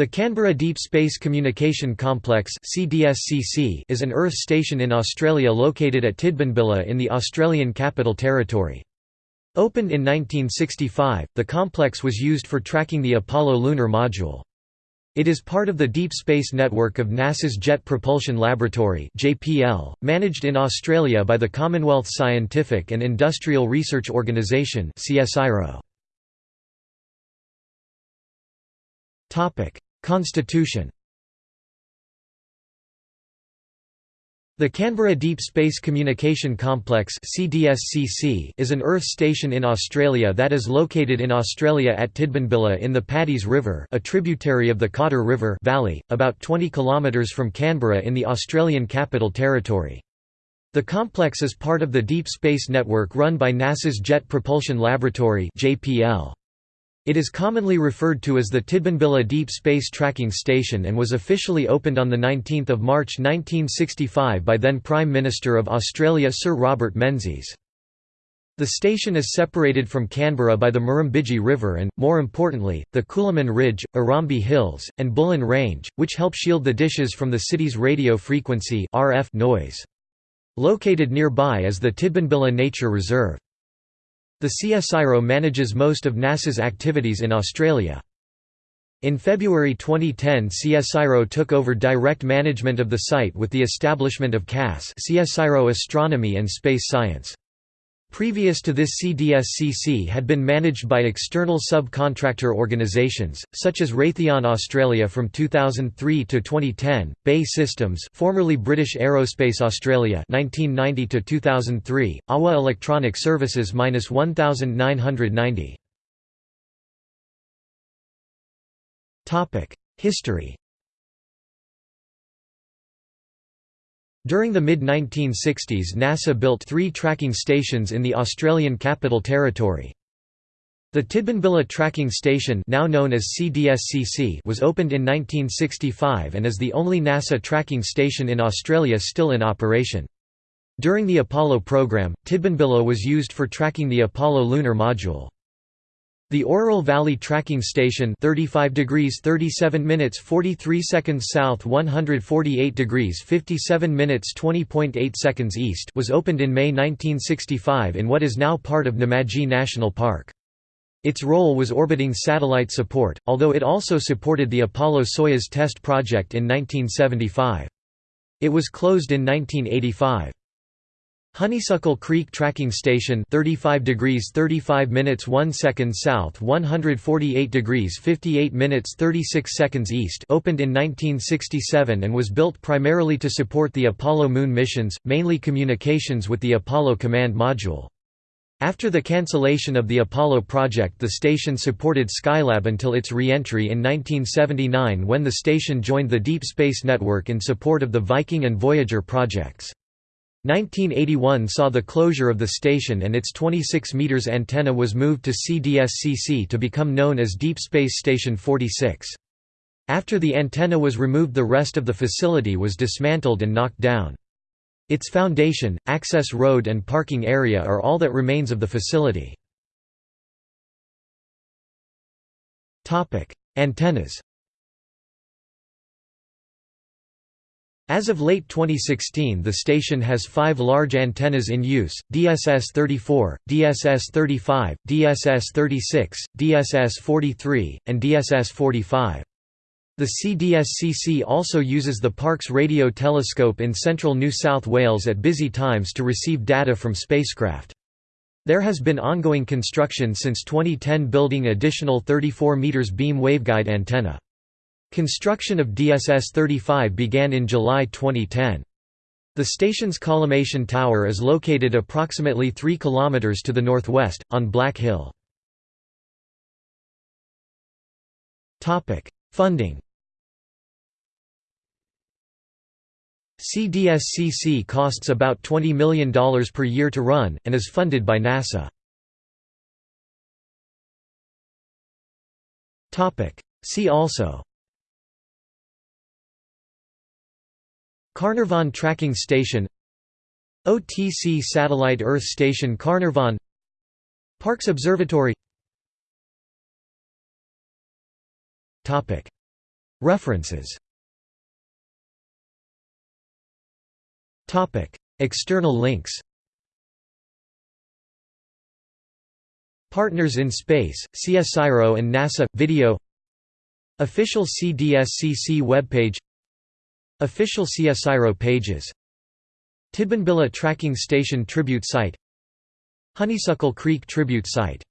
The Canberra Deep Space Communication Complex is an Earth station in Australia located at Tidbinbilla in the Australian Capital Territory. Opened in 1965, the complex was used for tracking the Apollo lunar module. It is part of the Deep Space Network of NASA's Jet Propulsion Laboratory managed in Australia by the Commonwealth Scientific and Industrial Research Organisation Constitution The Canberra Deep Space Communication Complex is an Earth station in Australia that is located in Australia at Tidbinbilla in the Paddy's River a tributary of the Cotter River Valley, about 20 km from Canberra in the Australian Capital Territory. The complex is part of the Deep Space Network run by NASA's Jet Propulsion Laboratory JPL. It is commonly referred to as the Tidbinbilla Deep Space Tracking Station and was officially opened on 19 March 1965 by then Prime Minister of Australia Sir Robert Menzies. The station is separated from Canberra by the Murrumbidgee River and, more importantly, the Coolamon Ridge, Urambi Hills, and Bullen Range, which help shield the dishes from the city's radio frequency RF noise. Located nearby is the Tidbinbilla Nature Reserve. The CSIRO manages most of NASA's activities in Australia. In February 2010 CSIRO took over direct management of the site with the establishment of CAS CSIRO Astronomy and Space Science. Previous to this CDSCC had been managed by external subcontractor organisations, such as Raytheon Australia from 2003 to 2010, BAE Systems formerly British Aerospace Australia 1990 to 2003, AWA Electronic Services 1990. History During the mid-1960s NASA built three tracking stations in the Australian Capital Territory. The Tidbinbilla Tracking Station now known as CDSCC was opened in 1965 and is the only NASA tracking station in Australia still in operation. During the Apollo program, Tidbinbilla was used for tracking the Apollo lunar module. The Orroral Valley Tracking Station 35 degrees 37 minutes 43 seconds south 148 degrees 57 minutes 20.8 seconds east was opened in May 1965 in what is now part of Namadgi National Park. Its role was orbiting satellite support, although it also supported the Apollo-Soyuz test project in 1975. It was closed in 1985. Honeysuckle Creek Tracking Station 35 degrees 35 minutes 1 second south 148 degrees 58 minutes 36 seconds east opened in 1967 and was built primarily to support the Apollo moon missions, mainly communications with the Apollo command module. After the cancellation of the Apollo project the station supported Skylab until its re-entry in 1979 when the station joined the Deep Space Network in support of the Viking and Voyager projects. 1981 saw the closure of the station and its 26 meters antenna was moved to CDSCC to become known as Deep Space Station 46. After the antenna was removed the rest of the facility was dismantled and knocked down. Its foundation, access road and parking area are all that remains of the facility. Antennas As of late 2016 the station has five large antennas in use, DSS-34, DSS-35, DSS-36, DSS-43, and DSS-45. The CDSCC also uses the Parkes Radio Telescope in central New South Wales at busy times to receive data from spacecraft. There has been ongoing construction since 2010 building additional 34 meters beam waveguide antenna. Construction of DSS-35 began in July 2010. The station's collimation tower is located approximately 3 km to the northwest, on Black Hill. Funding CDSCC costs about $20 million per year to run, and is funded by NASA. See also Carnarvon Tracking Station OTC Satellite Earth Station Carnarvon Parkes Observatory. References. External links. Partners in Space, CSIRO and NASA – Video. Official CDSCC webpage Official CSIRO pages. Tidbinbilla Tracking Station Tribute Site. Honeysuckle Creek Tribute Site